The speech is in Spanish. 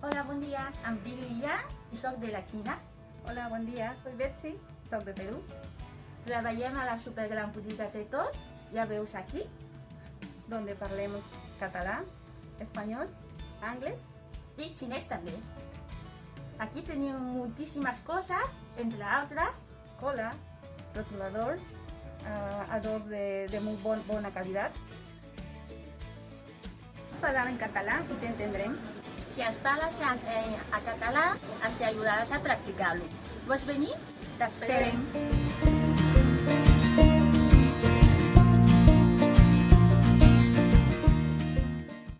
Hola, bon dia. Em dic Lia i soc de la Xina. Hola, buen día. Soy Betsy, soy de Perú. Treballem a la supergran botiga Tetos, ja veus aquí. donde parlemos catalán, español, inglés. I xinès també. Aquí tenim moltíssimes coses, entre altres, cola, rotuladors, uh, adob de, de muy bon, bona calidad. Parlar en catalán y te entendrem. Si ens parles en, en, a català, ens ajudaràs a practicar-lo. Vols venir? T'esperem. Esperem.